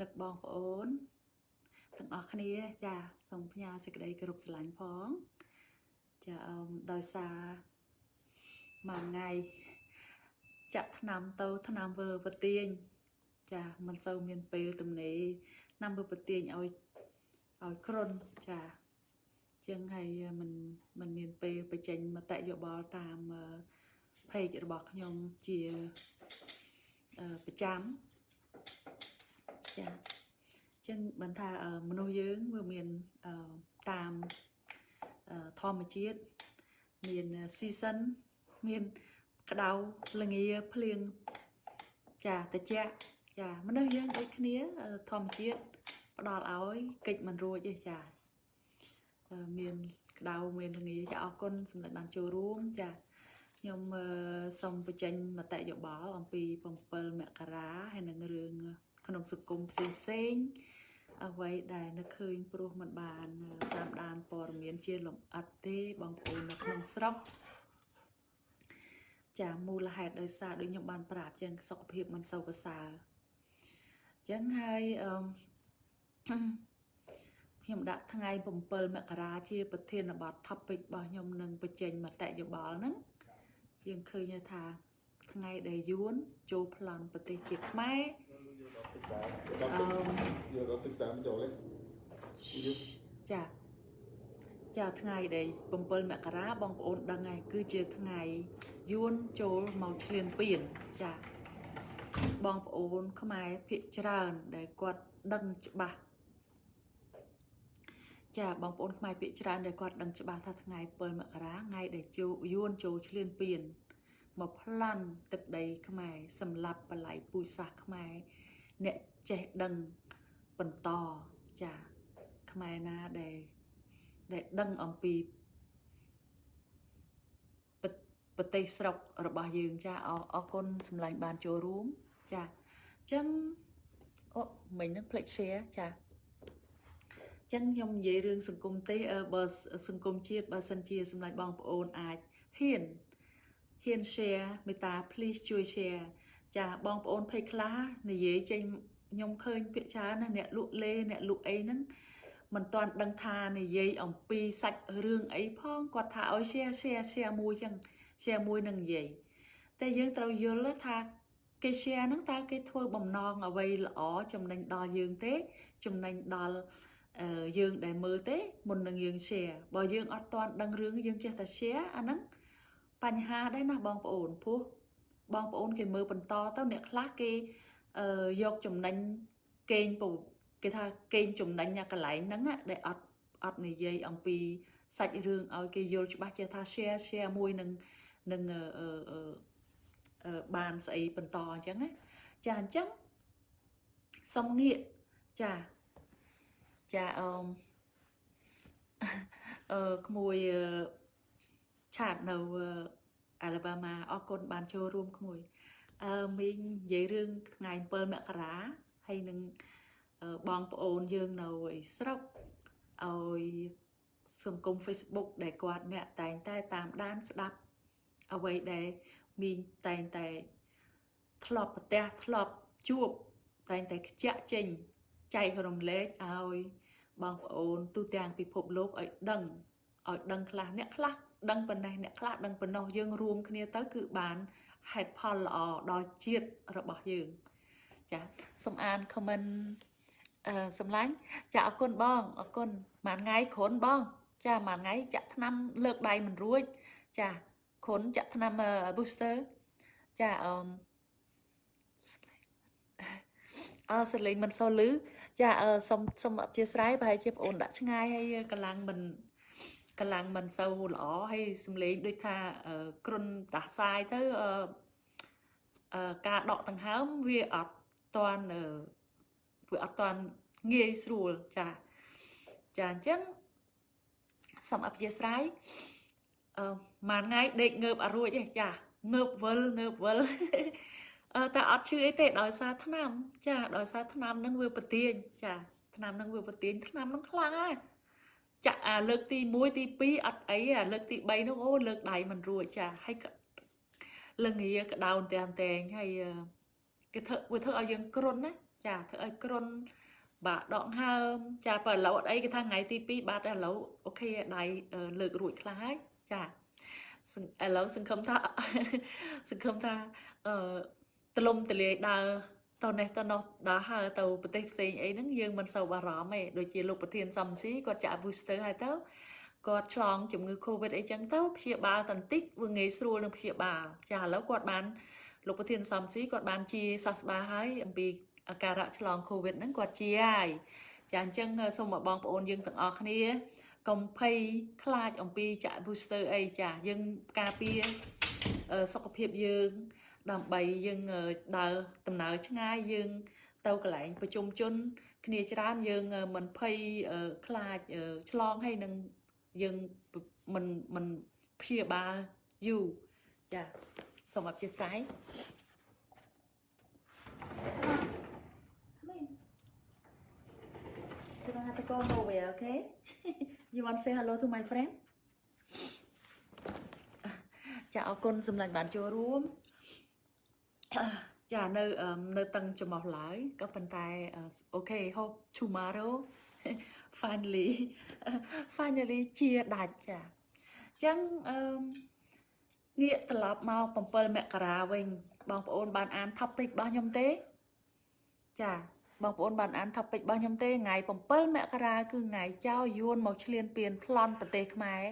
នឹកបងប្អូនទាំងអស់គ្នាចាសូមផ្ញើសេចក្តីគោរពស្រឡាញ់ផងចាអឺដោយសារមួយថ្ងៃចាក់ឆ្នាំទៅឆ្នាំវើប្រទៀងចាមិនសូវមានពេលទំនេរឆ្នាំវើប្រទៀងឲ្យឲ្យគ្រុនចាចឹងហើយมันมันមានពេលបញ្ចេញមតិយោបល់តាមเพจរបស់ខ្ញុំជាប្រចាំ ចាចឹងបានថាមនុស្សយើងវាមានតាមធម្មជាតិមាន season មានក្តៅល្ងាភ្លៀងចាតិចចាមនុស្សយើងដូចគ្នាធម្មជាតិផ្ដល់ឲ្យកិច្ចមិនរួចទេចាមានក្តៅមានល្ងាចាអរគុណសម្រាប់បានចូលរួមចាខ្ញុំសូមបញ្ចេញមតិយោបល់អំពី7មករាហើយនឹងរឿង ក្នុងសង្គមផ្សេងផ្សេងអ្វីដែលនឹកឃើញព្រោះมันបានតាមដានព័ត៌មានជាលំអិតទេបងប្អូននៅក្នុងស្រុកចាមូលហេតុដោយសារដូចខ្ញុំបានប្រាប់ចឹងសុខភាពមិនសូវប្រសើរចឹងហើយអឺខ្ញុំដាក់ថ្ងៃ7មករាជាប្រធានបទ topic របស់ខ្ញុំនឹងបញ្ចេញមតិយោបល់ហ្នឹងយើងឃើញថាថ្ងៃដែលយួនចូលប្លន់ប្រទេសជាខ្មែរអឺ យកដល់ទឹកតាមចូលទេចាចាថ្ងៃដែល7មករាបងប្អូនដឹងហើយគឺជាថ្ងៃយួនចូលមកឈ្លានពានចាបងប្អូនខ្មែរភាកច្រើនដែលគាត់ដឹងច្បាស់ចាបងប្អូនខ្មែរភាកច្រើនដែលគាត់ដឹងច្បាស់ថាថ្ងៃ7មករាថ្ងៃដែលចូលយួនចូលឈ្លានពានមកប្លន់ទឹកដីខ្មែរសម្លាប់បល័យពូជសាសន៍ខ្មែរ អ្នកចេះដឹងបន្តចាខ្មែរណាដែលដែលដឹងអំពីប្រទេសស្រុករបស់យើងចាអរគុណសម្លាញ់បានចូលរួមចាអញ្ចឹងអូមិញនឹងផ្លេច share ចាអញ្ចឹងខ្ញុំនិយាយរឿងសង្គមទេបើសង្គមជាតិបើសិនជាសម្លាញ់បងប្អូនអាចហ៊ានហ៊ាន share មេត្តា please ជួយ share ចាបងប្អូនភ័យខ្លាចនិយាយចេញខ្ញុំឃើញពាក្យច្រើនណាអ្នកលក់លេអ្នកលក់អីហ្នឹងមិនទាន់ដឹងថានិយាយអំពីសាច់រឿងអីផងគាត់ថាឲ្យ share share share មួយចឹង share មួយនឹងនិយាយតែយើងត្រូវយល់ថាគេ share ហ្នឹងតើគេធ្វើបំណងអ្វីល្អចំណេញដល់យើងទេ ចំណេញដល់យើងដែលមើលទេមុននឹងយើង share បើយើងអត់ទាន់ដឹងរឿងយើងចេះតែ share អាហ្នឹងបញ្ហាដែរណាបងប្អូនព្រោះ បងប្អូនគេមើលបន្តទៅអ្នកខ្លះគេយកចំណេញកេងគេថាកេងចំណេញកន្លែងហ្នឹងដែលអត់អត់និយាយអំពីសាច់រឿងឲ្យគេយល់ច្បាស់ជាថា share share មួយនឹងនឹងអឺបានស្អីបន្តអញ្ចឹងណាចាអញ្ចឹងសុំងាកចាចាអឺអឺក្មួយឆាតនៅ អាឡាបាម៉ាអរគុណបានចូលរួមក្មួយអឺមីងនិយាយរឿងថ្ងៃ7មករាហើយនឹងបងប្អូនយើងនៅស្រុកឲ្យសង្គម Facebook ដែលគាត់អ្នកតែងតែតាមដានស្ដាប់អ្វីដែលមីងតែងតែធ្លាប់ប្រទះធ្លាប់ជួបតែងតែខ្ជាក់ចេញចែករំលែកឲ្យបងប្អូនទូទាំងពិភពលោកឲ្យដឹងឲ្យដឹងខ្លះអ្នកខ្លះ ដឹងប៉ុណ្ណេះអ្នកខ្លះដឹងប៉ុណ្ណោះយើងរួមគ្នាទៅគឺបានហេតុផលល្អដល់ជាតិរបស់យើងចាសូមអាន comment អឺសំឡាញ់ចាអរគុណបងអរគុណមួយថ្ងៃគ្រុនបង ចាមួយថ្ងៃចាក់ថ្នាំលើកដៃមិនរួច ចាគ្រុនចាក់ថ្នាំ booster ចាអឺអឺសលេងមិនសូវលឺចាអឺសុំសុំអធិស្ឋានប្រហែលជាបងអូនដាក់ឆ្ងាយហើយកម្លាំងមិន កម្លាំងមិនសូវល្អហើយសំលេងដូចថាគ្រុនដាស់សាយទៅអឺការដកដង្ហើមវាអត់តាន់វាអត់តាន់ងាយស្រួលចាចាអញ្ចឹងសូមអធិស្ឋានអឺមួយថ្ងៃដេកងើបអត់រួចទេចាងើបវិលងើបវិលអឺតែអត់ឈឺអីទេដោយសារថ្នាំ ចាដោយសារថ្នាំនឹងវាប្រទៀងចាថ្នាំនឹងវាប្រទៀងថ្នាំនឹងខ្លាំងហើយ ចាក់អាលើកទី1ទី2អត់អីអាលើកទី3នោះអូលើកដៃមិនរួចចាហើយលងាក្តោនតែងតែងហើយគេធ្វើវាធ្វើឲ្យយើងគ្រុនណាចាធ្វើឲ្យគ្រុនបាទដកហើមចាបើឥឡូវអត់អីគេថាថ្ងៃទី2បាទតែឥឡូវអូខេដៃលើករួចខ្លះហើយចាឥឡូវសង្ឃឹមថាសង្ឃឹមថាអឺទលំទលាយដើរ តនេះតនោះដើរហើទៅប្រទេសផ្សេងអីហ្នឹងយើងមិនសូវបារម្ភទេដូចជាលោកប្រធានសំស៊ីគាត់ចាក់ booster ហើយទៅគាត់ឆ្លងជំងឺ Covid អីចឹងទៅព្យាបាលតន្តិចវាងាយស្រួលនឹងព្យាបាលចាឥឡូវគាត់បានលោកប្រធានសំស៊ីគាត់បានជាសះស្បើហើយអំពីអាការៈឆ្លង Covid ហ្នឹងគាត់ជាហើយចាអញ្ចឹងសូមឲ្យបងប្អូនយើងទាំងអស់គ្នាកុំភ័យខ្លាចអំពីចាក់ booster អីចាយើងការពារសុខភាពយើង ដើម្បីយើងដើរដំណើរឆ្ងាយយើង ទៅកន្លែងប្រជុំជន គ្នាច្រើនយើងមិនភ័យខ្លាចឆ្លងហើយនឹងយើងមិនមិនព្យាបាលយូរចាសូមអព្យាស្រ័យ You don't have to go nowhere, okay? you want to say hello to my friend? ចាអរគុណសម្លាញ់បានចូលរួម ចានៅនៅតឹងចំោះឡើយក៏ប៉ុន្តែអូខេ hope tomorrow finally finally ជាដាច់ចាអញ្ចឹងអឺងាកត្រឡប់មក7មករាវិញបងប្អូនបានអាន topic របស់ខ្ញុំទេ ចាបងប្អូនបានអាន topic របស់ខ្ញុំទេថ្ងៃ7មករាគឺថ្ងៃចៅយួនមកឈ្លានពានប្លន់ប្រទេសខ្មែរ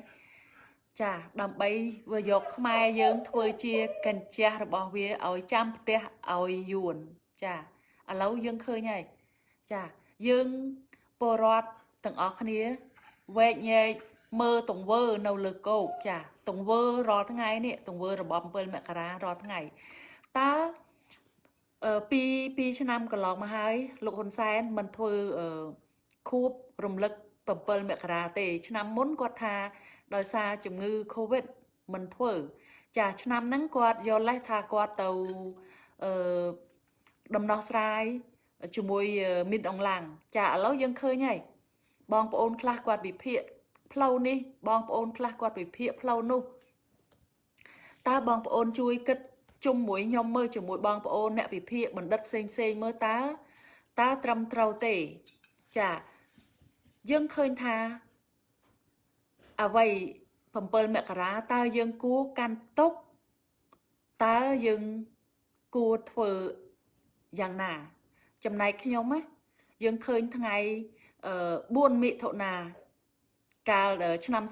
ចាដើម្បីវាយកខ្មែរយើងធ្វើជាកញ្ចះរបស់វាឲ្យចាំផ្ទះឲ្យយួនចាឥឡូវយើងឃើញហើយចាយើងពលរដ្ឋទាំងអស់គ្នាវែកញែកមើលទង្វើនៅលើគោកចាទង្វើរាល់ថ្ងៃនេះទង្វើរបប7មករារាល់ថ្ងៃតើអឺពី2ឆ្នាំកន្លងមកហើយលោកហ៊ុនសែនមិនធ្វើអឺខួបរំលឹក7មករាទេ ឆ្នាំមុនគាត់ថា ដោយសារជំងឺ Covid មិនធ្វើចាឆ្នាំហ្នឹងគាត់យកលេសថាគាត់ទៅអឺដំណោះស្រាយជាមួយមីនអងឡាំងចាឥឡូវយើងឃើញហើយបងប្អូនខ្លះគាត់វិភាគផ្លូវនេះបងប្អូនខ្លះគាត់វិភាគផ្លូវនោះតើបងប្អូនជួយគិតជុំមួយខ្ញុំមើលជាមួយបងប្អូនអ្នកវិភាគបណ្ឌិតផ្សេងផ្សេងមើលតើតើត្រឹមត្រូវទេចាយើងឃើញថា អ្វី7មករាតើយើងគួរកាន់ទុកតើយើងគួរធ្វើយ៉ាងណា ចំណែកខ្ញុំណាយើងឃើញថ្ងៃ4មិថុនាកាលឆ្នាំ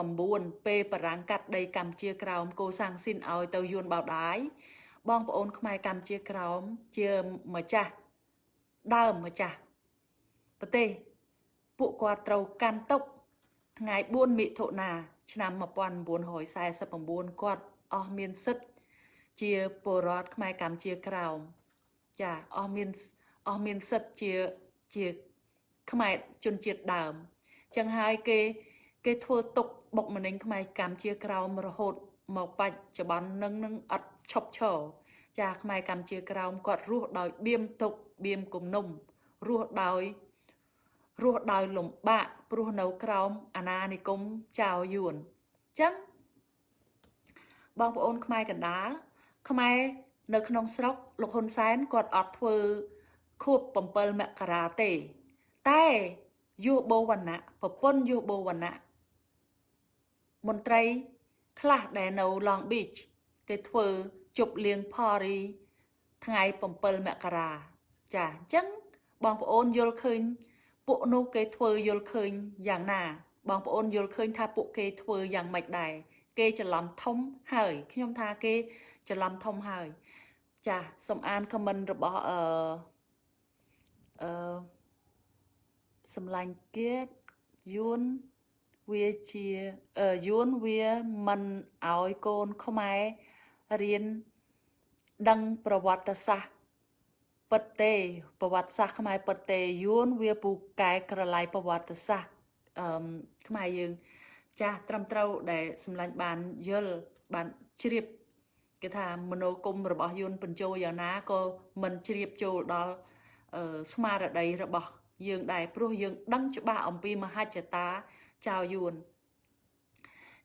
49ពេលបារាំងកាត់ដីកម្ពុជាក្រោមកូសាំងស៊ីនឲ្យទៅយួនបោដាយបងប្អូនខ្មែរកម្ពុជាក្រោមជាម្ចាស់ដើមម្ចាស់ប្រទេសពួកគាត់ត្រូវកាន់ទុក ថ្ងៃ4មិថុនាឆ្នាំ1949គាត់អស់មានសិទ្ធជាពលរដ្ឋខ្មែរកម្ពុជាក្រោមចាអស់មានអស់មានសិទ្ធជាជាខ្មែរជនជាតិដើមចឹងហើយគេគេធ្វើទុកបុកម្នេញខ្មែរកម្ពុជាក្រោមរហូតមកបច្ចុប្បន្ននឹងនឹងអត់ឈប់ឈរចាខ្មែរកម្ពុជាក្រោមគាត់រស់ដោយបៀមទុកបៀមគំនុំរស់ដោយ រស់ដោយលំបាកព្រោះនៅក្រោមអាណានិគមចៅយួនចឹងបងប្អូនខ្មែរកណ្ដាលខ្មែរនៅក្នុងស្រុកលោកហ៊ុនសែនគាត់អត់ធ្វើខួប7មករាទេ តែយុបោវណ្ណៈប្រពន្ធយុបោវណ្ណៈមន្ត្រីខ្លះដែលនៅ Long Beach គេធ្វើជប់លៀង party ថ្ងៃ7មករាចាអញ្ចឹងបងប្អូនយល់ឃើញ ពួកនោះគេធ្វើយល់ឃើញយ៉ាងណា បងប្អូនយល់ឃើញថាពួកគេធ្វើយ៉ាងម៉េចដែរគេច្រឡំធំហើយខ្ញុំថាគេច្រឡំធំហើយ ចាសូមអានខមមិនរបស់អឺអឺសម្លាញ់គេយួនវាជាយួនវាមិនឲ្យកូនខ្មែររៀនដឹងប្រវត្តិសាស្ត្រ ពិតទេប្រវត្តិសាស្ត្រខ្មែរពិតទេយួនវាពូកែក្រឡៃប្រវត្តិសាស្ត្រអឺខ្មែរយើង ចាស់ត្រឹមត្រូវដែលសម្លាញ់បានយល់បានជ្រាបគេថាមនោគមរបស់យួនបញ្ចូលយ៉ាងណាក៏មិនជ្រាបចូលដល់ស្មារតីរបស់យើងដែរព្រោះយើងដឹងច្បាស់អំពីមហិច្ឆតាចៅយួន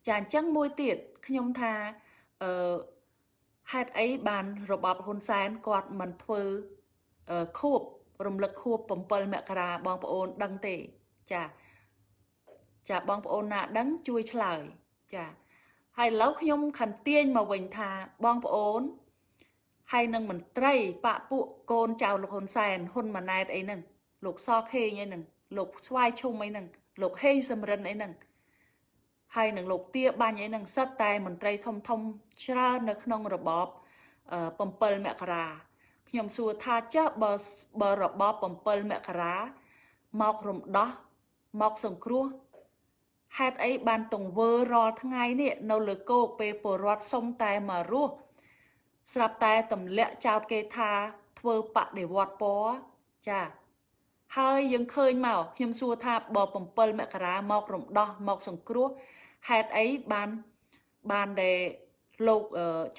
ចាអញ្ចឹងមួយទៀតខ្ញុំថាអឺហេតុអីបានរបបហ៊ុនសែនគាត់មិនធ្វើ ខួបរំលឹកខួប7មករាបងប្អូនដឹងទេចាចាបងប្អូនណាដឹងជួយឆ្លើយចាហើយឥឡូវខ្ញុំខន្ទាញមកវិញថាបងប្អូនហើយនឹងមន្ត្រីបពពួកកូនចៅលោកហ៊ុនសែនហ៊ុនម៉ាណែតអីហ្នឹងលោកសខេងអីហ្នឹងលោកស្វាយឈុំអីហ្នឹងលោកហេងសំរិនអីហ្នឹងហើយនឹងលោកទាបាញ់អីហ្នឹងសិតតែមន្ត្រីធំធំច្រើននៅក្នុងរបប7មករា ខ្ញុំសួរថាចាស់បើបើរបប7មករាមករំដោះមកសង្គ្រោះហេតុអីបានទង្វើរាល់ថ្ងៃនេះនៅលើគោកពេលពលរដ្ឋសុំតែមករស់ស្រាប់តែទម្លាក់ចោតគេថាធ្វើបដិវត្តពណ៌ចាហើយយើងឃើញមកខ្ញុំសួរថាបើ7មករាមករំដោះមកសង្គ្រោះហេតុអីបានបានដែល លោក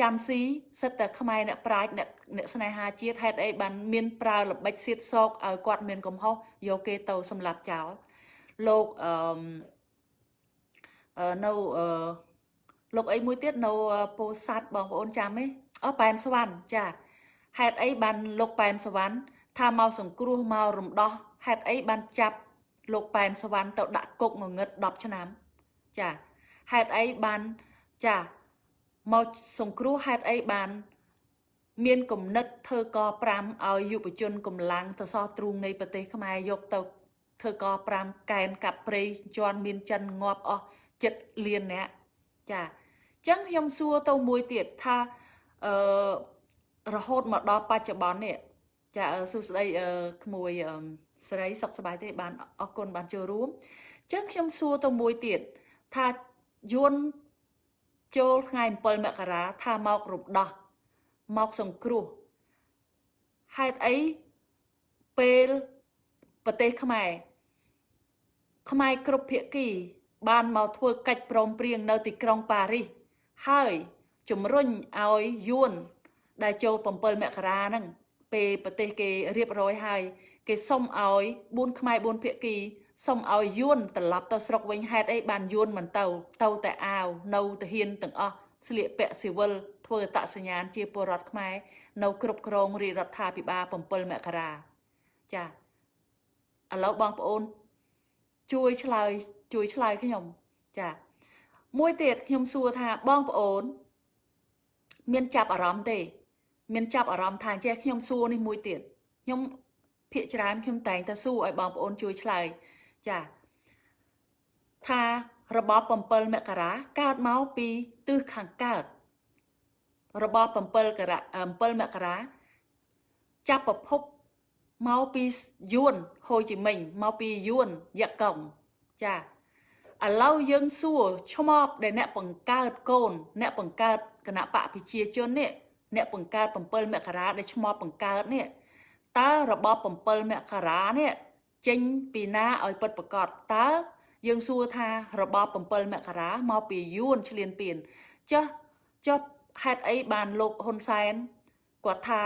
ចាន់ស៊ីសិតតែខ្មែរអ្នកប្រាជ្ញអ្នកអ្នកស្នេហាជាតិហេតុអីបានមានប្រើល្បិចសៀតសោកឲ្យគាត់មានកំហុសយកគេទៅសម្លាប់ចោលលោកអឺនៅអឺលោកអីមួយទៀតនៅពោធិ៍សាត់បងប្អូនចាំទេអូប៉ែនសវណ្ណចាហេតុអីបានលោកប៉ែនសវណ្ណថាមកសង្គ្រោះមករំដោះហេតុអីបានចាប់លោកប៉ែនសវណ្ណទៅដាក់គុកងងឹត10ឆ្នាំចាហេតុអីបានចា មកសង្គ្រោះហេតុអីបាន មានគំនិតធ្វើក5ឲ្យយុវជនកម្លាំងទៅសោះទ្រូងនៃប្រទេសខ្មែរយកទៅធ្វើក5កែនកាប់ព្រៃជន់មានចិនងាប់អស់ចិត្តលានអ្នកចាអញ្ចឹងខ្ញុំសួរទៅមួយទៀតថាអឺរហូតមកដល់បច្ចុប្បន្ននេះចាសួស្តីក្មួយស្រីសុខសប្បាយទេបានអរគុណបានចូលរួមអញ្ចឹងខ្ញុំសួរទៅមួយទៀតថាយួន ចូលថ្ងៃ7មករាថាមករំដោះមកសង្គ្រោះហេតុអីពេលប្រទេសខ្មែរខ្មែរគ្រប់ភាគី បានមកធ្វើកិច្ចព្រមព្រៀងនៅទីក្រុងប៉ារីសហើយជំរុញឲ្យយួន ដែលចូល7មករាហ្នឹងពេលប្រទេសគេរៀបរយហើយ គេសុំឲ្យ4ខ្មែរ4ភាគី សុំឲ្យយួនត្រឡប់ទៅស្រុកវិញហេតុអីបានយួនមិនទៅ ទៅតែអាវនៅទាហានទាំងអស់ស្លៀកពាក់ស៊ីវិលធ្វើអត្តសញ្ញាណជាពលរដ្ឋខ្មែរនៅគ្រប់គ្រងរាជរដ្ឋាភិបាល7មករាចាឥឡូវបងប្អូន ជួយឆ្លើយជួយឆ្លើយខ្ញុំចាមួយទៀតខ្ញុំសួរថាបងប្អូន មានចាប់អារម្មណ៍ទេ មានចាប់អារម្មណ៍ថាចេះខ្ញុំសួរនេះមួយទៀតខ្ញុំភាកច្រើនខ្ញុំតែងតែសួរឲ្យបងប្អូនជួយឆ្លើយ ចាថារបប7មករាកើតមកពីទិសខាងកើតរបប7ករ7មករាចាប់ប្រភពមកពីយួនហូជីមិញមកពីយួនយ៉ាកុងចាឥឡូវយើងសួរឆ្មបដែលអ្នកបង្កើតកូន អ្នកបង្កើតគណៈបកប្រជាជននេះអ្នកបង្កើត7មករាដែលឆ្មបបង្កើតនេះតើរបប7មករានេះ ចេញពីណាឲ្យពិតប្រកបតើយើងសួរថារបប7មករាមកពីយួនឆ្លៀនពៀនចុះចុះហេតុអីបានលោកហ៊ុនសែនគាត់ថា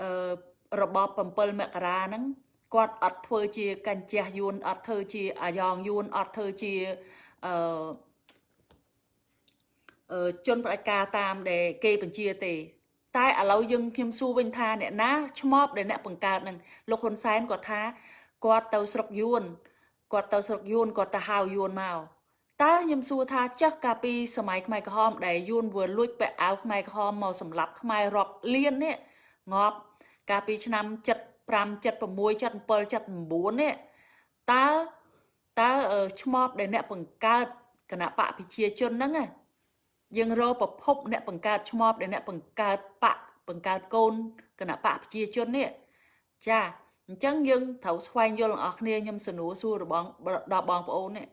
អឺរបប7មករាហ្នឹងគាត់អត់ធ្វើជាកញ្ជះយួនអត់ធ្វើជាអាយ៉ងយួនអត់ធ្វើជាអឺអឺជនផ្ដាច់ការតាមដែលគេបញ្ជាទេ តែឥឡូវយើងខ្ញុំសួរវិញថាអ្នកណាឆ្មប់ដែលអ្នកបង្កើតនឹងលោកហ៊ុនសែនគាត់ថា គាត់ទៅស្រុកយួនគាត់ទៅស្រុកយួនគាត់ទៅហៅយួនមកតើខ្ញុំសួរថាចាស់កាលពីសម័យខ្មែរក្រហមដែលយួន vừa លួចពាក់អាវខ្មែរក្រហមមកសម្លាប់ខ្មែររាប់លាននេះងាប់កាលពីឆ្នាំ75 76 77 79នេះតើតើឆ្មប់ដែលអ្នកបង្កើតគណៈបកប្រជាជនហ្នឹងយើងរកប្រភពអ្នកបង្កើតឆ្មប់ដែលអ្នកបង្កើតបកបង្កើតកូនគណៈបកប្រជាជននេះចា អញ្ចឹងយើងត្រូវស្វែងយល់ទាំងអស់គ្នាខ្ញុំសនួរសួររបស់ដល់បងប្អូននេះ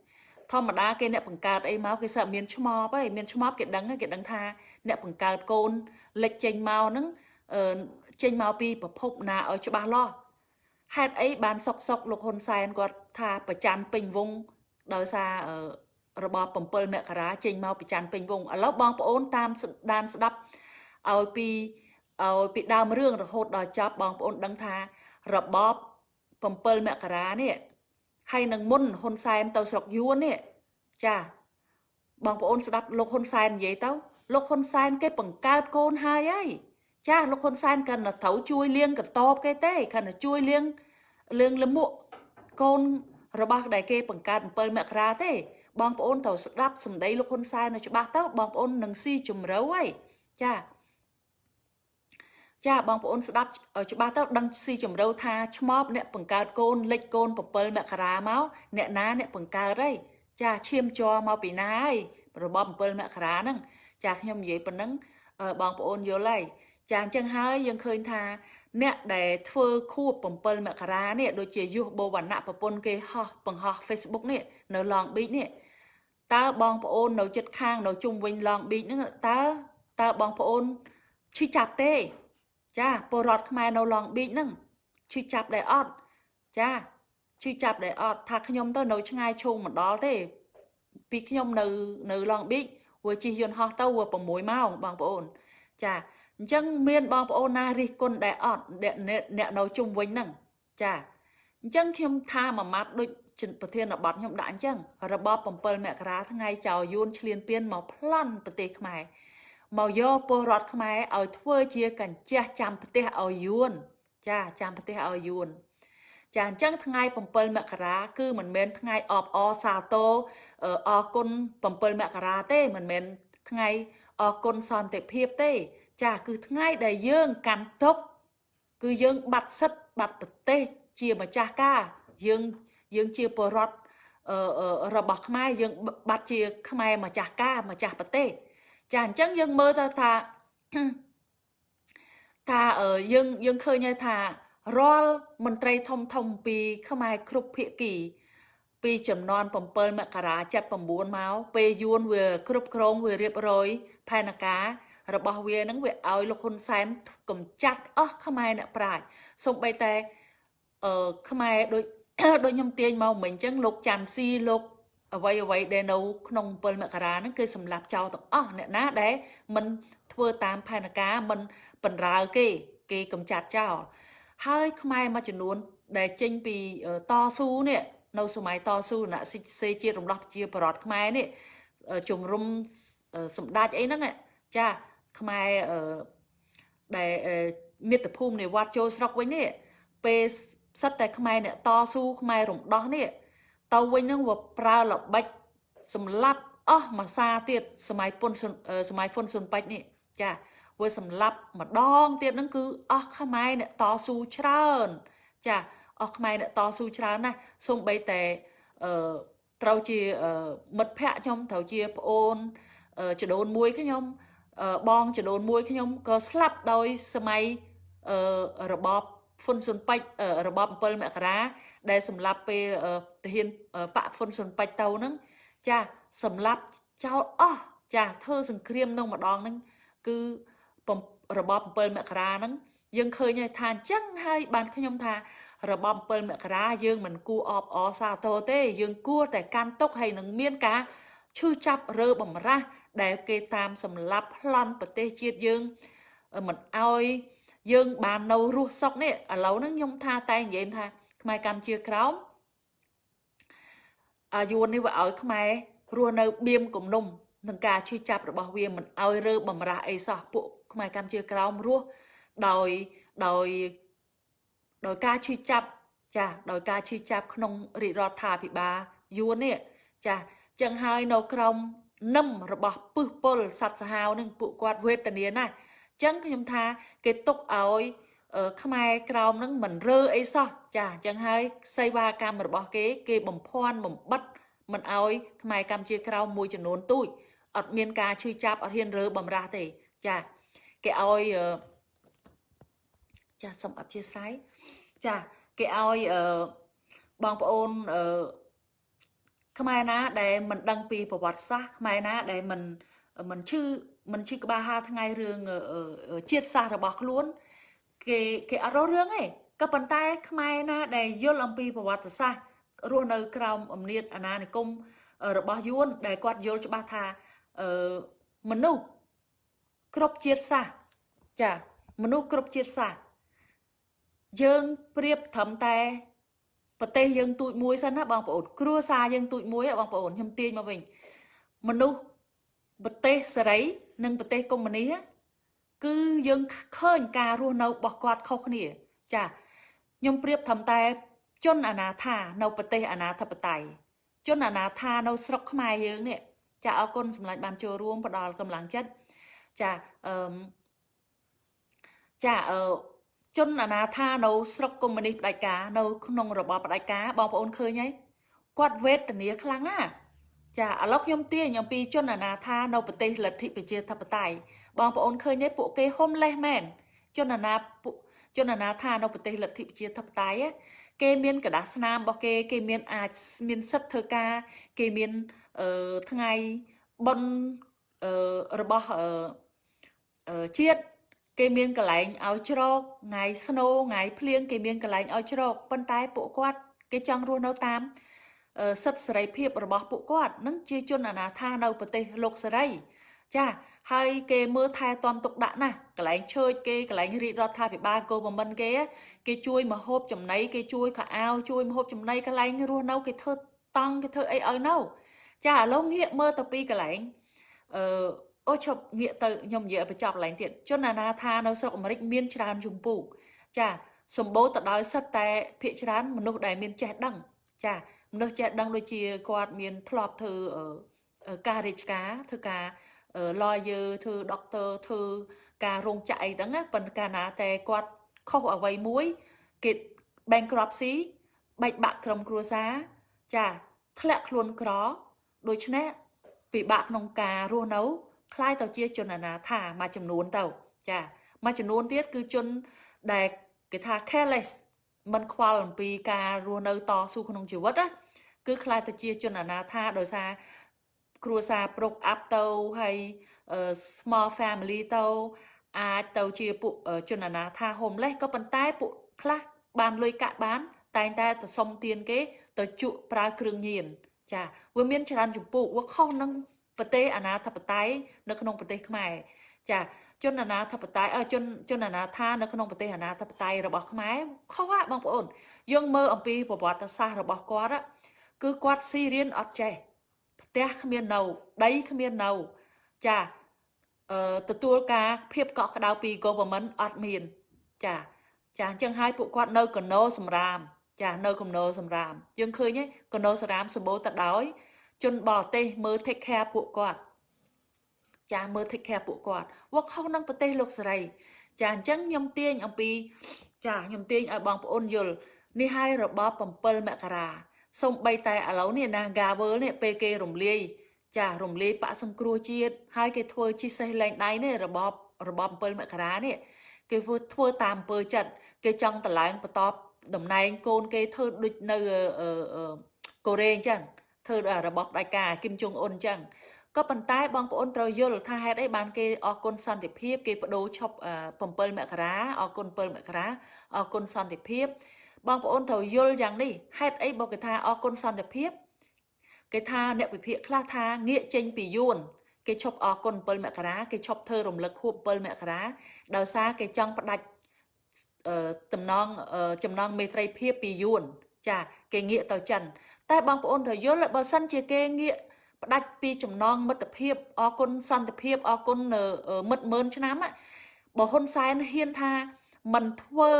ធម្មតាគេអ្នកបង្កើតអីមកគេសឹកមានឆ្មប់ហើយមានឆ្មប់គេដឹងគេដឹងថាអ្នកបង្កើតកូនលេចចេញមកហ្នឹងចេញមកពីប្រភពណាឲ្យច្បាស់លាស់ហេតុអីបានសុកសុកលោកហ៊ុនសែនគាត់ថាប្រច័នពេញវងដោយសាររបប7មករាចេញមកពីច័ន្ទពេញវងឥឡូវបងប្អូនតាមដានស្ដាប់ឲ្យពីឲ្យពីដើមរឿងរហូតដល់ចប់បងប្អូនដឹងថា របប7មករានេះហើយនឹងមុនហ៊ុនសែនទៅស្រុកយួននេះចាបងប្អូនស្ដាប់លោកហ៊ុនសែននិយាយទៅលោកហ៊ុនសែនគេបង្កើតកូនហើយហើយចាលោកហ៊ុនសែនគាត់ទៅត្រូវជួយលៀងកតបគេទេគាត់ទៅជួយលៀងលៀងលមួកកូនរបស់ដែលគេបង្កើត7មករាទេ បងប្អូនត្រូវស្ដាប់សម្ដីលោកហ៊ុនសែននៅច្បាស់ទៅបងប្អូននឹងស៊ីជំរឿហើយចា ចាបងប្អូនស្ដាប់ច្បាស់ទៅដឹងស៊ីជំរឿថាឆ្មបអ្នកបង្កើតកូនលិចកូន7មករាមកអ្នកណាអ្នកបង្កើតហើយចាឈាមជ័រមកពីណាហើយរបប7មករាហ្នឹងចាខ្ញុំនិយាយប៉ុណ្ណឹងបងប្អូនយល់ហើយចាអញ្ចឹងហើយយើងឃើញថាអ្នកដែលធ្វើខួប7មករានេះដូចជាយុះបូវណ្ណៈប្រពន្ធគេហោះបង្ហោះ Facebook នេះនៅ Long Beach នេះតើបងប្អូននៅចិត្តខាងនៅជុំវិញ Long Beach ហ្នឹងតើតើបងប្អូនឈឺចាប់ទេ ចាពលរដ្ឋខ្មែរនៅ Long Beach ហ្នឹងឈឺចាប់ដែរអត់ចាឈឺចាប់ដែរអត់ថាខ្ញុំទៅនៅឆ្ងាយឈោងមិនដល់ទេពីខ្ញុំនៅនៅ Long Beach វាជិះយន្តហោះទៅវា6ម៉ោងបងប្អូន ចាអញ្ចឹងមានបងប្អូនណារិះគន់ដែរអត់អ្នកអ្នកនៅជុំវិញហ្នឹងចាអញ្ចឹងខ្ញុំថាមួយម៉ាត់ដូចប្រធានបទខ្ញុំដាក់អញ្ចឹងរបប7មករាថ្ងៃចៅយួនឈ្លានពានមកប្លន់ប្រទេសខ្មែរ មកយកពលរដ្ឋខ្មែរឲ្យធ្វើជាកញ្ជះចាំប្រទេសឲ្យយួនចាចាំប្រទេសឲ្យយួនចាអញ្ចឹងថ្ងៃ7មករាគឺមិនមែនថ្ងៃអបអសាទរអរគុណ7មករាទេមិនមែនថ្ងៃអរគុណសន្តិភាពទេ ចាគឺថ្ងៃដែលយើងកាន់ទុកគឺយើងបាត់សិទ្ធបាត់ប្រទេសជាម្ចាស់ការ យើងយើងជាពលរដ្ឋរបស់ខ្មែរយើងបាត់ជាខ្មែរម្ចាស់ការម្ចាស់ប្រទេស ចាអញ្ចឹងយើងមើលទៅថាថាយើងយើងឃើញហើយថារាល់មន្ត្រីធំធំពី ខ្មែរគ្រប់ភាគី ពីចំនួន7មករា79មកពេលយួនវាគ្រប់គ្រងវារៀបរយផែនការរបស់វានឹងវាឲ្យលោកហ៊ុនសែនកំចាត់អស់ខ្មែរអ្នកប្រាជ្ញសូម្បីតែអឺខ្មែរដូចដូចខ្ញុំទាញមកមិញអញ្ចឹងលោកច័ន្ទស៊ីលោក អ្វីអ្វីដែលនៅក្នុង7មករាហ្នឹងគឺសម្លាប់ចោលទាំងអស់អ្នកណាដែលមិនធ្វើតាមផែនការមិនបណ្រើគេ គេកំចាត់ចោលហើយខ្មែរមួយចំនួន ដែលចេញពីតស៊ូនេះនៅសម័យតស៊ូណសិសេជាតិរំដោះប្រជាប្រដ្ឋខ្មែរនេះជំរុំសម្ដេចអីហ្នឹងចាខ្មែរដែលមាតុភូមិនៃវត្តចូលស្រុកវិញនេះពេលសិតតែខ្មែរអ្នកតស៊ូខ្មែររំដោះនេះ ទៅវិញនឹងវាប្រើល្បិចសម្លាប់អស់មួយសាទៀតសម័យពុនសម័យហ្វុនស៊ុនប៉ាច់នេះចាវាសម្លាប់ម្ដងទៀតហ្នឹងគឺអស់ខ្មែរអ្នកតស៊ូច្រើន ចាអស់ខ្មែរអ្នកតស៊ូច្រើនណាស់សូម្បីតែអឺត្រូវជាមិត្តភ័ក្តិខ្ញុំត្រូវជាប្អូនចដូនមួយខ្ញុំបងចំនួនមួយខ្ញុំក៏ស្លាប់ដោយសម័យរបបហ្វុនស៊ុនប៉ិចរបប7មករា ដែលសម្លាប់ពេលទាហានបាក់ហ្វុនស៊ុនប៉ិចទៅហ្នឹងចាសម្លាប់ចោលអស់ចាធ្វើសង្គ្រាមនឹងម្ដងហ្នឹងគឺរបប7មករាហ្នឹងយើងឃើញហើយថាអញ្ចឹងហើយបានខ្ញុំថារបប7មករាយើងមិនគួរអបអសាទរទេ យើងគួរតែកាន់ទុកហើយនឹងមានការឈឺចាប់រើបំរាស់ដែលគេតាមសម្លាប់ប្លន់ប្រទេសជាតិយើងមិនអោយយើងបាននៅរស់សុខនេះឥឡូវហ្នឹងខ្ញុំថាតែនិយាយថា ខ្មែរកម្ពុជាក្រោមអាយុនេះវាឲ្យខ្មែររស់នៅបៀមគំនុំនឹងការឈឺចាប់របស់វាមិនឲ្យរើបំរាស់អីសោះពួកខ្មែរកម្ពុជាក្រោមរស់ដោយដោយដោយការឈឺចាប់ចាដោយការឈឺចាប់ក្នុងរាជរដ្ឋាភិបាលយួននេះចាចឹងហើយនៅក្រមនឹមរបស់ពឹសពុលសត្វសាហាវនឹងពួកគាត់វេទនាណាស់ចឹងខ្ញុំថាគេទុកឲ្យ ខ្មែរក្រោមនឹងមិនរើអីសោះចាអញ្ចឹងហើយសេវាកម្មរបស់គេ គេបំភាន់បំបិតមិនឲ្យខ្មែរកម្ពុជាក្រោមមួយចំនួនទូចអត់មានការឈឺចាប់អត់ហ៊ានរើបំរាស់ទេចាគេឲ្យចាសូមអធិស្ឋានចាគេឲ្យបងប្អូនខ្មែរណាដែលមិនដឹងពីប្រវត្តិសាស្ត្រខ្មែរណាដែលមិនមិនឈឺមិនឈឺក្បាលហាលថ្ងៃរឿងជាតិសាសន៍របស់ខ្លួន គេគេអត់រស់រឿងទេក៏ប៉ុន្តែខ្មែរណាដែលយល់អំពីប្រវត្តិសាស្ត្ររស់នៅក្រោមអំណាចអាណានិគមរបស់យួនដែលគាត់យល់ច្បាស់ថាអឺមនុស្សគ្រប់ជាតិសាសន៍ចាមនុស្សគ្រប់ជាតិសាសន៍យើងប្រៀបត្រឹមតែប្រទេសយើងទូចមួយសិនណាបងប្អូនគ្រួសារយើងទូចមួយបងប្អូនខ្ញុំទាញមកវិញមនុស្សប្រទេសសេរី និងប្រទេសកុម្មុយនី គឺយើងឃើញការរស់នៅរបស់គាត់ខុសគ្នា ចាខ្ញុំប្រៀបធំតែ ជនអនាថានៅប្រទេសអនាធិបតេយ្យជនអនាថានៅស្រុកខ្មែរយើងនេះចាអរគុណសម្លាញ់បានចូលរួមផ្ដល់កម្លាំងចិត្តចាអឺចាអឺជនអនាថានៅស្រុកកុម្មុយនីសផ្ដាច់ការនៅក្នុងរបបផ្ដាច់ការបងប្អូនឃើញហើយគាត់វេទនាខ្លាំងណាស់ចាឥឡូវខ្ញុំទាញអំពីជនអនាថានៅប្រទេសលទ្ធិប្រជាធិបតេយ្យ បងប្អូនឃើញទេពួកគេហុំលេះមែនជនអនាជនអនាថានៅប្រទេសលទ្ធិប្រជាធិបតេយ្យគេមានកដាស់ស្នាមរបស់គេ គេមានអាចមានសិទ្ធិធ្វើការ គេមានអឺថ្ងៃបុណ្យអឺរបស់អឺជាតិគេមានកន្លែងឲ្យជ្រកថ្ងៃស្នូថ្ងៃភ្លៀងគេមានកន្លែងឲ្យជ្រកប៉ុន្តែពួកគាត់ គេចង់រស់នៅតាមសិទ្ធិសេរីភាពរបស់ពួកគាត់នឹងជាជនអនាថានៅប្រទេសលោកសេរី ចាហើយគេមើលថែទាំទុកដាក់ណាស់កន្លែងឈើចគេកន្លែងរាជរដ្ឋាភិបាលកោបមិនគេគេជួយមហូបចំណីគេជួយខោអាវជួយមហូបចំណីកន្លែងរស់នៅគេធ្វើតង់គេធ្វើអីឲ្យនៅចាឥឡូវងាកមើលទៅពីកន្លែងអឺអូឈប់ងាកទៅខ្ញុំនិយាយបញ្ចប់កន្លែងទៀតជនអាណាថានៅស្រុកអាមេរិកមានច្រើនជំពូកចាសម្បូរទៅដោយសិតតែភាកច្រើនមនុស្សដែលមានចេះដឹង ចាមនុស្សចេះដឹងដូចជាគាត់មានធ្លាប់ធ្វើការរាជការធ្វើការ lawyer ធ្វើ doctor ធ្វើការរោងចក្រអីហ្នឹងប៉ុន្តែកាលណាតែគាត់ខុសអ្វីមួយគេ bankruptcy បែកបាក់ក្រុមគ្រួសារចាធ្លាក់ខ្លួនក្រដូច្នេះពិបាកក្នុងការរស់នៅคล้ายទៅជាជនអនាថាមួយចំនួនទៅចាមួយចំនួនទៀតគឺជនដែលគេថា careless មិនខ្វល់អំពីការរស់នៅតស៊ូក្នុងជីវិតណាគឺคล้ายទៅជាជនអនាថាដោយសារ គ្រួសារប្រុកអាប់ទៅហើយ small family ទៅអាចទៅជាពួកជនអនាថា homeless ក៏ប៉ុន្តែពួកខ្លះបានលុយកាក់បាន តែងតែទៅសុំទានគេ ទៅជក់ប្រើគ្រឿងញៀនចាវាមានច្រើនចម្ពោះវាខុសនឹងប្រទេសអាណាធិបតេយ្យនៅក្នុងប្រទេសខ្មែរចាជនអាណាធិបតេយ្យអើជនជនអាណាថានៅក្នុងប្រទេសអាណាធិបតេយ្យរបស់ខ្មែរខុសហ่ะបងប្អូនយើងមើលអំពីប្រវត្តិសាស្ត្ររបស់គាត់គឺគាត់ស៊ីរៀនអត់ចេះ ផ្ទះគ្មាននៅដីគ្មាននៅចាអឺទទួលការភាពកក់ក្ដៅពី government អត់មាន ចាចាអញ្ចឹងហើយពួកគាត់នៅកណោសម្រាម ចានៅកណោសម្រាម យើងឃើញទេកណោសម្រាមសម្បូរទៅដោយជនបរទេសមើល take care ពួកគាត់ចាមើល take care ពួកគាត់វាខុសនឹងប្រទេសលោកសេរី ចាអញ្ចឹងខ្ញុំទាញអំពី ចាខ្ញុំទាញឲ្យបងប្អូនយល់នេះហើយរបប7មករា សូម្បីតែឥឡូវនេះណា Gavel នេះពេលគេរំលាយចារំលាយបាក់សង្គ្រោះជាតិហើយគេធ្វើជីសេះលែងដៃនេះរបបរបប7មករានេះគេធ្វើធ្វើតាមអំពើចិត្តគេចង់តម្លើងបន្តតំណែងកូនគេធ្វើដូចនៅកូរ៉េអញ្ចឹងធ្វើរបបផ្ដាច់ការគឹមជុងអ៊ុនអញ្ចឹងក៏ប៉ុន្តែបងប្អូនត្រូវយល់ថាហេតុអីបានគេអរគុណសន្តិភាពគេបដូរឈប់7មករាអរគុណ7មករាអរគុណសន្តិភាព បងប្អូនត្រូវយល់យ៉ាងនេះហេតុអីបើគេថាអរគុណសន្តិភាពគេថាអ្នកវិភាគខ្លះថាងាកចេញពីយួនគេឈប់អរគុណ7មករាគេឈប់ធ្វើរំលឹកខួប7មករាដោយសារគេចង់ផ្ដាច់តំណងចំណងមេត្រីភាពពីយួនចាគេងាកទៅចិន តែបងប្អូនត្រូវយល់បើសិនជាគេងាកផ្ដាច់ពីចំណងមិត្តភាពអគុណសន្តិភាពអគុណមិត្តម៉ឺនឆ្នាំបើហ៊ុនសែនហ៊ានថាមិនធ្វើ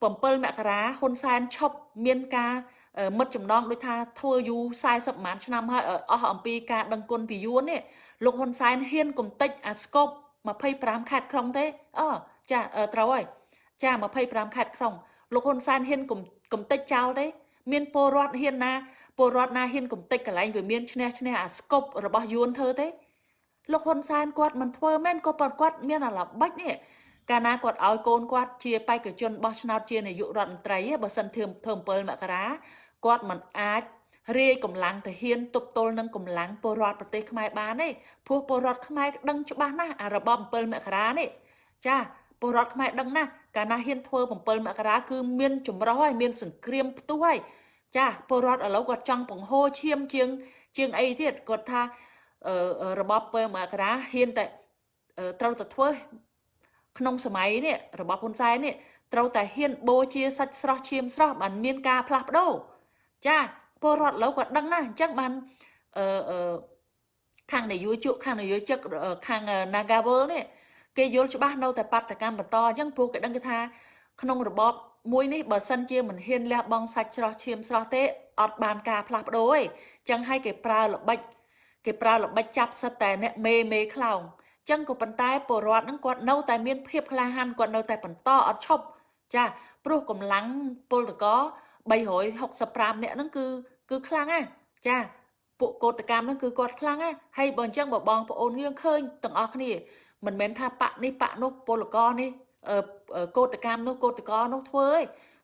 7មករាហ៊ុនសែនឈប់មានការមិត្តចំណងដូចថាធ្វើយូរ40ម៉ានឆ្នាំហើយអស់អំពីការដឹងគុណពីយួននេះលោកហ៊ុនសែនហ៊ានកំតិចអាស្កប់25ខេត្តក្រុងទេអចាត្រូវហើយចា25ខេត្តក្រុងលោកហ៊ុនសែនហ៊ានកំតិចចោលទេ មានពលរដ្ឋហ៊ានណាពលរដ្ឋណាហ៊ានកំទេចកន្លែងវាមានឈ្នះឈ្នះអាស្កប់របស់យួនធ្វើទេលោកហ៊ុនសែនគាត់មិនធ្វើមែនក៏ប៉ុន្តែគាត់មានអាឡបាច់នេះ កាលណាគាត់ឲ្យកូនគាត់ជាបេក្ខជនបោះឆ្នោតជានាយករដ្ឋមន្ត្រីបើសិនធ្វើធ្វើ7មករាគាត់មិនអាចរាយកម្លាំងទៅហ៊ានទប់ទល់នឹងកម្លាំងពលរដ្ឋប្រទេសខ្មែរបានទេព្រោះពលរដ្ឋខ្មែរដឹងច្បាស់ណាស់អារបប7មករានេះចាពលរដ្ឋខ្មែរដឹងណាស់កាលណាហ៊ានធ្វើ7មករាគឺមានចម្រោះហើយមានសង្គ្រាមផ្ទុះហើយចាពលរដ្ឋឥឡូវគាត់ចង់បង្ហូរឈាមជាងជាងអីទៀតគាត់ថារបប7មករាហ៊ានតែត្រូវតែធ្វើ ក្នុងសម័យនេះរបបហ៊ុនសែននេះត្រូវតែហ៊ានបូជាសាច់ស្រស់ឈាមស្រស់បានមានការផ្លាស់ប្ដូរចាពលរដ្ឋឥឡូវគាត់ដឹងណាអញ្ចឹងបានអឺខាងនយោជកខាងនយោជកខាង Nagawal នេះគេយល់ច្បាស់នៅតែបាតកម្មបន្តអញ្ចឹងព្រោះគេដឹងគេថា ក្នុងរបបមួយនេះបើសិនជាមិនហ៊ានលះបង់សាច់ស្រស់ឈាមស្រស់ទេអត់បានការផ្លាស់ប្ដូរទេអញ្ចឹងហើយគេប្រើល្បិចគេប្រើល្បិចចាប់សិតតែអ្នកមេមេខ្លោងអញ្ចឹងក៏ប៉ុន្តែពលរដ្ឋហ្នឹងគាត់នៅតែមានភាពក្លាហានគាត់នៅតែបន្តអត់ឈប់ចាព្រោះកម្លាំងពលតក365នាក់ហ្នឹងគឺគឺខ្លាំងណាស់ចាពួកកោតកម្មហ្នឹងគឺគាត់ខ្លាំងណាស់ហើយបើអញ្ចឹងបើបងប្អូនយើងឃើញទាំងអស់គ្នាមិនមែនថាបកនេះបកនោះពលករនេះកោតកម្មនោះកោតកោនោះធ្វើឯង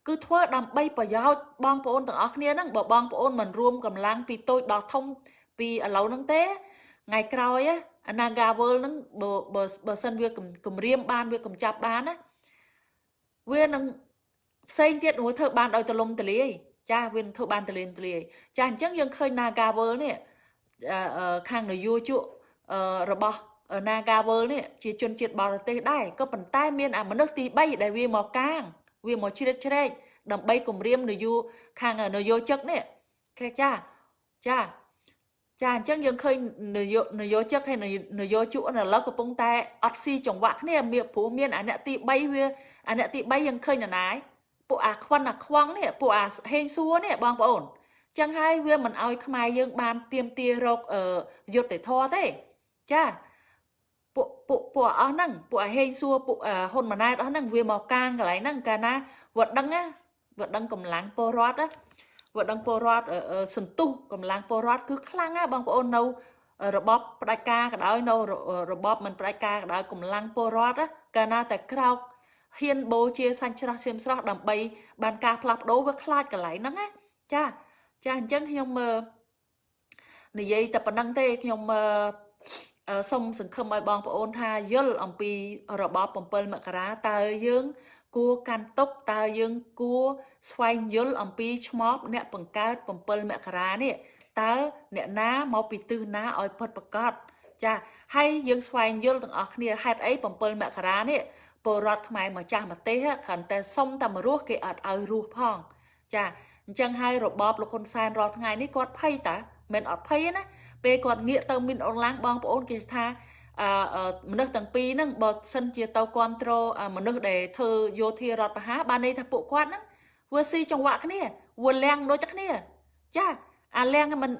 គឺធ្វើដើម្បីប្រយោជន៍បងប្អូនទាំងអស់គ្នាហ្នឹងបើបងប្អូនមិនរួមកម្លាំងពីតូចដល់ធំពីឥឡូវហ្នឹងទេថ្ងៃក្រោយ អា Nagawal ហ្នឹងបើបើសិនវាគម្រាមបានវាកំចាប់បានណាវានឹងផ្សេងទៀតមួយធ្វើបានដោយទលំទលាយចាវានឹងធ្វើបានទលាយទលាយចាអញ្ចឹងយើងឃើញ Nagawal នេះខាងនយោជករបស់ Nagawal នេះជាជនជាតិបរទេសដែរក៏ប៉ុន្តែមានអាមនុស្សទី3ដែលវាមកកាងវាមកជ្រៀតជ្រែកដើម្បីគម្រាមនយោខាងនយោជកនេះគេចាចា ចាអញ្ចឹងយើងឃើញនយោនយោជកហើយនយោជកឥឡូវកំពុងតែអត់ស៊ីចង្វាក់គ្នាមានព្រោះមានអាអ្នកទី3វាអាអ្នកទី3យើងឃើញនរណាយពួកអាខ្វិនអាខ្វងនេះពួកអាហេងសួរនេះបងប្អូនចឹងហើយវាមិនអោយខ្មែរយើងបានទៀមទារកយុទ្ធធរទេចាពួកពួកពួកអស់ហ្នឹងពួកអាហេងសួរពួកហ៊ុនម៉ាណែតអស់ហ្នឹងវាមកកាងកន្លែងហ្នឹងកាលណាវត្តដឹងណាវត្តដឹងកម្លាំងពលរដ្ឋណា វត្តដឹងពលរដ្ឋសន្ទុះកម្លាំងពលរដ្ឋគឺខ្លាំងណាបងប្អូននៅរបបផ្ដាច់ការក៏ដោយនៅរបបមិនផ្ដាច់ការក៏ដោយកម្លាំងពលរដ្ឋកាលណាតែក្រោកហ៊ានបូជាសាច់ស្រស់ឈាមស្រស់ដើម្បីបានការផ្លាស់ប្ដូរវាខ្លាចកន្លែងហ្នឹងណាចាចាអញ្ចឹងខ្ញុំនិយាយតែប៉ុណ្្នឹងទេខ្ញុំសូមសង្ឃឹមឲ្យបងប្អូនថាយល់អំពីរបប7មករាតើយើង គួរកាន់ទុកតើយើងគួរស្វែងយល់អំពីឈ្មោះអ្នកបង្កើត7មករានេះតើអ្នកណាមកពីទិសណាឲ្យផុតប្រកាសចាហើយយើងស្វែងយល់ទាំងអស់គ្នាហេតុអី7មករានេះពលរដ្ឋខ្មែរមកចាស់ប្រទេសគ្រាន់តែសុំតែមករស់គេអត់ឲ្យរស់ផង ចាអញ្ចឹងហើយរបបលោកហ៊ុនសែនរាល់ថ្ងៃនេះគាត់ភ័យតាមិនអត់ភ័យណាពេលគាត់ងាកទៅមីនអនឡាញបងប្អូនគេថាអឺ មនុស្សទាំងពីរហ្នឹងបើសិនជាទៅគ្រប់គ្រងមនុស្សដែលធ្វើយោធារដ្ឋបហាបានន័យថាពួកគាត់ហ្នឹងវាស៊ីចង្វាក់គ្នាវាលៀងដូចតែគ្នា ចាអាលៀងមិន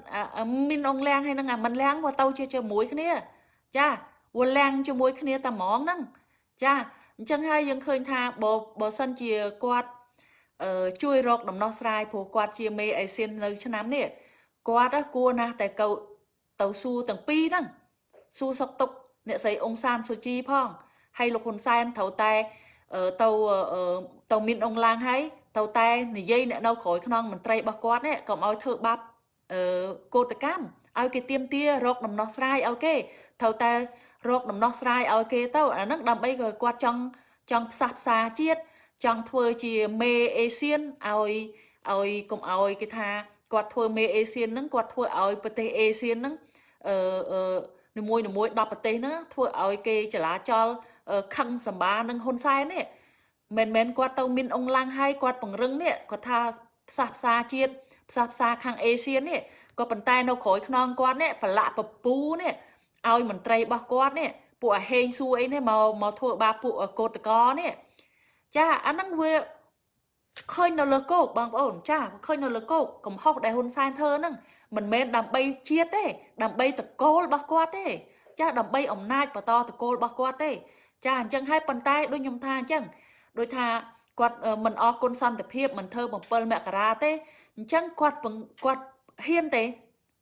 មីនអងលៀងហើយហ្នឹងអាមិនលៀងវាទៅជាជាមួយគ្នា ចាវាលៀងជាមួយគ្នាតែហ្មងហ្នឹងចាអញ្ចឹងហើយយើងឃើញថាបើបើសិនជាគាត់អឺជួយរកដំណោះស្រាយព្រោះគាត់ជាមេអេស៊ាននៅឆ្នាំនេះគាត់គួរណាស់តែកោទៅសួរទាំងពីរហ្នឹងសួរសុកទុក អ្នកស្រីអង្សានសុជីផងហើយលោកហ៊ុនសែនត្រូវតែទៅទៅមានអង្គឡាងហើយទៅតែនិយាយអ្នកនៅក្រោយខ្នងមន្ត្រីរបស់គាត់នេះកុំឲ្យធ្វើបាបអឺកោតកម្មឲ្យគេទៀមទារកដំណោះស្រាយឲ្យគេត្រូវតែរកដំណោះស្រាយឲ្យគេទៅអាហ្នឹងដើម្បីគាត់ចង់ចង់ផ្សះផ្សាជាតិចង់ធ្វើជាមេអេស៊ានឲ្យឲ្យកុំឲ្យគេថាគាត់ធ្វើមេអេស៊ានហ្នឹងគាត់ធ្វើឲ្យប្រទេសអេស៊ានហ្នឹងអឺអឺ នីមួយនីមួយ10ប្រទេសហ្នឹងធ្វើឲ្យគេចលាចលខឹងសម្បានឹងហ៊ុនសែននេះមិនមែនគាត់ទៅមានអង្គឡាំងហើយគាត់ពង្រឹងនេះគាត់ថាផ្សះផ្សាជាតិផ្សះផ្សាខាងអេស៊ាននេះក៏ប៉ុន្តែនៅក្រោយខ្នងគាត់នេះប្រឡាក់ពពូនេះឲ្យមន្ត្រីរបស់គាត់នេះពួកអាហេងសួរអីនេះមកមកធ្វើបាបពួកកោតកោនេះចាអាហ្នឹងវាឃើញនៅលើគោកបងប្អូនចាឃើញនៅលើគោកកំហុសដែលហ៊ុនសែនធ្វើហ្នឹង មិនមែនដើម្បីជាតិទេ ដើម្បីតកូលរបស់គាត់ទេ ចាដើម្បីអំណាចបន្តតកូលរបស់គាត់ទេ ចាអញ្ចឹងហើយប៉ុន្តែដូចខ្ញុំថាអញ្ចឹងដូចថាគាត់មិនអរគុណសន្តិភាពមិនធ្វើ7មករាទេអញ្ចឹងគាត់គាត់ហ៊ានទេ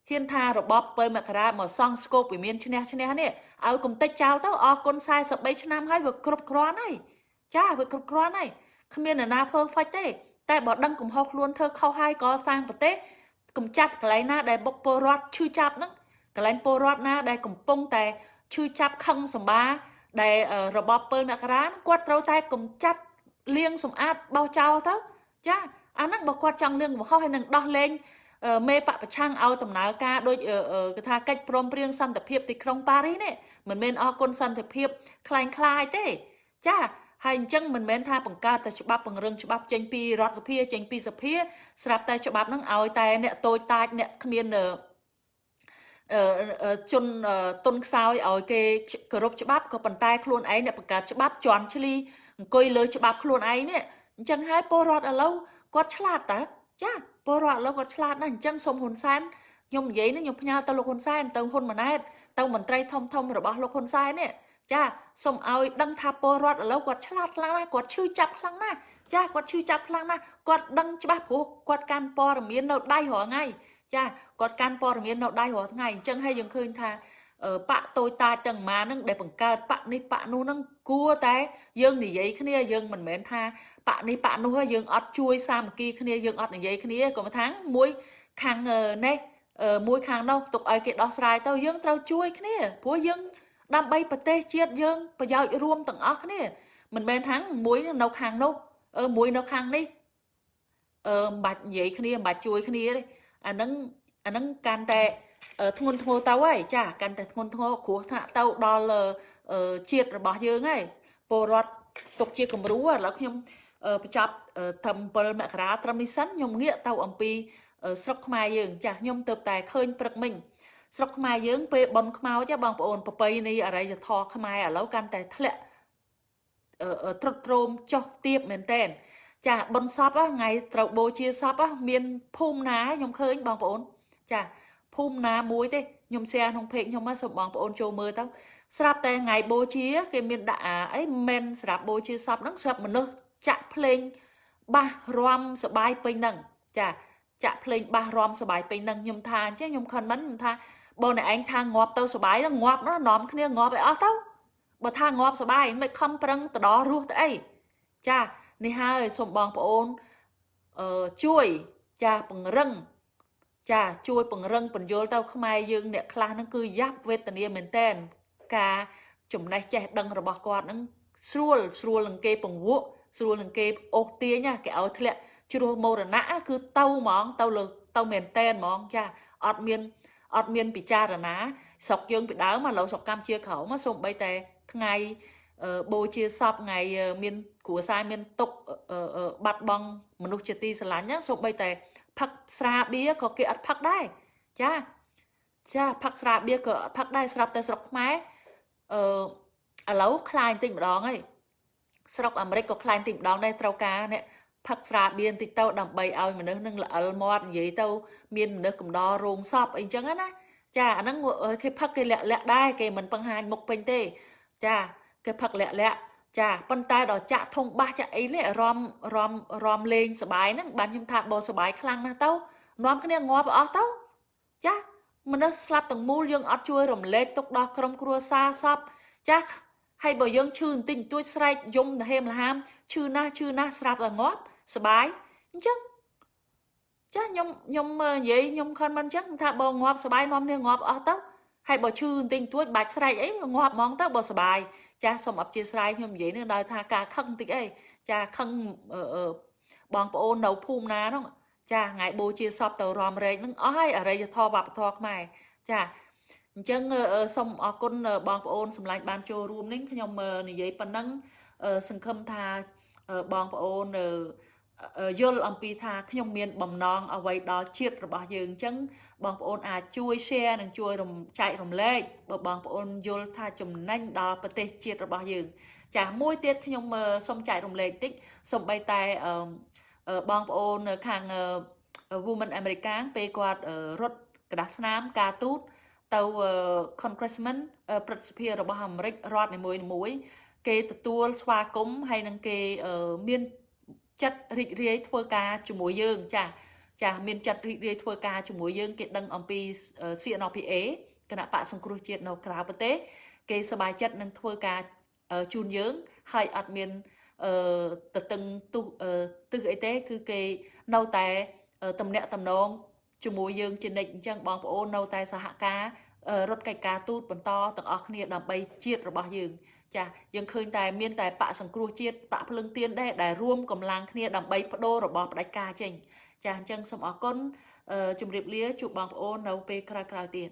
ហ៊ានថារបប7មករាមកសង់ស្គប់វិមានឈ្នះឈ្នះនេះឲ្យគំតិចចោលទៅអរគុណ43ឆ្នាំហើយវាគ្រប់គ្រាន់ហើយចាវាគ្រប់គ្រាន់ហើយគ្មាននរណា perfect ទេ តែបើដឹងកំហុសខ្លួនធ្វើខុសហើយកសាងប្រទេស កំចាត់កន្លែងណាដែលបុកពលរដ្ឋឈឺចាប់ហ្នឹងកន្លែងពលរដ្ឋណាដែលកំពុងតែឈឺចាប់ខឹងសម្បាដែលរបប7មករាគាត់ត្រូវតែកំចាត់លាងសម្អាតបោះចោលទៅចាអាហ្នឹងបើគាត់ចង់លឿងកំហុសហើយនឹងដោះលែងមេបពប្រឆាំងឲ្យដំណើរការដូចគេថាកិច្ចព្រមព្រៀងសន្តិភាពទីក្រុងប៉ារីសនេះមិនមែនអរគុណសន្តិភាពคล้ายคล้ายទេចា ហើយអញ្ចឹងមិនមែនថាបង្កើតតែច្បាប់ពង្រឹងច្បាប់ចេញពីរដ្ឋសភាចេញពីសភាស្រាប់តែច្បាប់ហ្នឹងឲ្យតែអ្នកតូចតាចអ្នកគ្មានអឺអឺជនអឺទុនខ្សោយឲ្យគេគោរពច្បាប់ក៏ប៉ុន្តែខ្លួនឯងអ្នកបង្កើតច្បាប់ជន់ឈ្លីអង្គុយលើច្បាប់ខ្លួនឯងនេះអញ្ចឹងហើយពលរដ្ឋឥឡូវគាត់ឆ្លាតតើចាពលរដ្ឋឥឡូវគាត់ឆ្លាតណាស់អញ្ចឹងសូមហ៊ុនសែនខ្ញុំនិយាយនេះខ្ញុំផ្ញើទៅលោកហ៊ុនសែនទៅហ៊ុនម៉ាណែតទៅមន្ត្រីធំធំរបស់លោកហ៊ុនសែននេះ ចាសូមឲ្យដឹងថាពលរដ្ឋឥឡូវគាត់ឆ្លាតខ្លាំងណាស់គាត់ឈឺចាប់ខ្លាំងណាស់ចាគាត់ឈឺចាប់ខ្លាំងណាស់គាត់ដឹងច្បាស់ព្រោះគាត់កាន់ព័ត៌មាននៅដៃរាល់ថ្ងៃចាគាត់កាន់ព័ត៌មាននៅដៃរាល់ថ្ងៃអញ្ចឹងហើយយើងឃើញថាបកតូចតាចទាំងម៉ាហ្នឹងដែលបង្កើតបកនេះបកនោះហ្នឹងគួរតែយើងនិយាយគ្នាយើងមិនមែនថាបកនេះបកនោះយើងអត់ជួយសាមគ្គីគ្នាយើងអត់និយាយគ្នាក៏មិនថាមួយខាងនេះមួយខាងនោះទុកឲ្យគេដោះស្រាយទៅយើងត្រូវជួយគ្នាព្រោះយើង ដើម្បីប្រទេសជាតិយើងប្រយោជន៍រួមទាំងអស់គ្នាមិនមែនថាមួយនៅខាងនោះអឺមួយនៅខាងនេះអឺមិនបាច់និយាយគ្នាមិនបាច់ជួយគ្នាទេអាហ្នឹងអាហ្នឹងកាន់តែធ្ងន់ធ្ងរទៅហើយចាកាន់តែធ្ងន់ធ្ងរគ្រោះថ្នាក់ទៅដល់ជាតិរបស់យើងហើយពលរដ្ឋទុកជាគំរូឥឡូវខ្ញុំបញ្ចប់ត្រឹម7មករាត្រឹមនេះសិនខ្ញុំងាកទៅអំពីស្រុកខ្មែរយើងចាខ្ញុំទៅតែឃើញព្រឹកមិញ ស្រុកខ្មែរយើងពេលបនខ្មោចបងប្អូនប្រពៃនេះអរិយធម៌ខ្មែរឥឡូវកាន់តែធ្លាក់ត្រុតត្រោមចុះទៀបមែនតែនចាបុណ្យសពថ្ងៃត្រូវបូជាសពមានភូមិណាខ្ញុំឃើញបងប្អូនចាភូមិណាមួយទេខ្ញុំแชร์ក្នុងเพจខ្ញុំមកសូមបងប្អូនចូលមើលទៅស្រាប់តែថ្ងៃបូជាគេមានដាក់អាអីមិនស្រាប់បូជាសពហ្នឹងស្រាប់មនុស្សចាក់ភ្លេងបាសរំសបាយពេញហ្នឹងចាចាក់ភ្លេងបាសរំសបាយពេញហ្នឹងខ្ញុំថាអញ្ចឹងខ្ញុំខនមិនខ្ញុំថា បងអ្នកឯងថាងាប់ទៅសបាយងាប់ណានាំគ្នាងាប់ឲ្យអស់ទៅបើថាងាប់សបាយមិនខំប្រឹងទៅដល់រស់ទៅអីចានេះហើយសូមបងប្អូនអឺជួយចាពង្រឹងចាជួយពង្រឹងបញ្យលទៅខ្មែរយើងអ្នកខ្លះហ្នឹងគឺយ៉ាប់វេទនាមែនតែនការចំណេះចេះដឹងរបស់គាត់ហ្នឹងស្រួលស្រួលនឹងគេពង្វក់ស្រួលនឹងគេអូសទាញគេឲ្យធ្លាក់ជ្រោះមរណៈគឺទៅហ្មងទៅលើទៅមែនតែនហ្មងចាអត់មាន អត់មានពិចារណាស្រុកយើងពីដើមឥឡូវស្រុកកម្ពុជាក្រោមសូម្បីតែថ្ងៃបូជាសពថ្ងៃមានគ្រួសារមានទុកបាត់បង់មនុស្សជាទីស្រឡាញ់ហ្នឹងសូម្បីតែផឹកស្រាបៀក៏គេអត់ផឹកដែរចាចាផឹកស្រាបៀក៏អត់ផឹកដែរស្រាប់តែស្រុកខ្មែរអឺឥឡូវខ្លាញ់តិចម្ដងហើយស្រុកអាមេរិកក៏ខ្លាញ់តិចម្ដងដែរត្រូវការអ្នក ផឹកស្រាបៀបន្តិចទៅដើម្បីឲ្យមនុស្សនឹងល្អិលមាត់និយាយទៅមានមនុស្សកំដររោងសពអីចឹងណាចាអាហ្នឹងគេផឹកគេលាក់លាក់ដែរគេមិនបង្ហាញមុខពេញទេ ចាគេផឹកលាក់លាក់ចាប៉ុន្តែដល់ចាក់ធុងបាសចាក់អីនេះរំរំរំលេងសបាយហ្នឹងបានខ្ញុំថាបើសបាយខ្លាំងណាស់ទៅនាំគ្នាងាប់អស់ទៅចាមនុស្សស្លាប់ទាំងមូលយើងអត់ជួយរំលែកទុកដល់ក្រុមគ្រួសារសពចាហើយបើយើងឈឺបន្តិចបន្តួចស្រែកយំទៅហេមលហាមឈឺណាស់ឈឺណាស់ស្រាប់តែងាប់ សបាយអញ្ចឹងចាខ្ញុំខ្ញុំនិយាយខ្ញុំខិនមិនអញ្ចឹងថាបើងាប់សបាយនាំគ្នាងាប់អស់ទៅហើយបើឈឺបន្តិចបន្តួចបាច់ស្រែកអីងាប់ហ្មងទៅបើសុបាយចាសូមអបជាស្រ័យខ្ញុំនិយាយនេះដល់ថាការខឹងបន្តិចអីចាខឹងបងប្អូននៅភូមិណាហ្នឹងចាថ្ងៃបូជាសពទៅរំរែកហ្នឹងអស់ហើយអរិយធម៌វប្បធម៌ខ្មែរចាអញ្ចឹងសូមអរគុណបងប្អូនសម្លាញ់បានចូលរួមនេះខ្ញុំនិយាយប៉ុណ្ណឹងសង្ឃឹមថាបងប្អូន យល់អំពីថាខ្ញុំមានបំណងអ្វីដល់ជាតិរបស់យើងអញ្ចឹងបងប្អូនអាចជួយ share និងជួយរំចែករំលែកបើបងប្អូនយល់ថាចំណេញដល់ប្រទេសជាតិរបស់យើង ចាមួយទៀតខ្ញុំសូមចែករំលែកតិចសូម្បីតែបងប្អូននៅខាង Women American ពេលគាត់រត់ក្រដាសស្នាមការទូតទៅ Congressman ប្រតិភិរបស់អាមេរិករដ្ឋនីមួយៗគេទទួលស្វាគមន៍ហើយនឹងគេមាន ចិត្តរីករាយធ្វើការជាមួយយើងចាចាមានចិត្តរីករាយធ្វើការជាមួយយើងគេដឹងអំពី CNPA គណៈបកសង្គ្រោះជាតិនៅក្រៅប្រទេសគេសប្បាយចិត្តនឹងធ្វើការជូនយើងហើយអត់មានអឺទៅតឹងទុះទឹះអីទេ គឺគេនៅតែតំណាក់តំណងជាមួយយើងជានិច្ចអញ្ចឹងបងប្អូននៅតែសហការរត់កិច្ចការទូតបន្តទាំងអស់គ្នាដើម្បីជាតិរបស់យើង ចាយើងឃើញតែមានតែបកសង្គ្រោះជាតិបកភ្លឹងទៀនដែរដែលរួមកម្លាំងគ្នាដើម្បីបដូររបស់ផ្ដាច់ការចេញចាអញ្ចឹងសូមអរគុណជម្រាបលាជួបបងប្អូននៅពេលក្រោយៗទៀត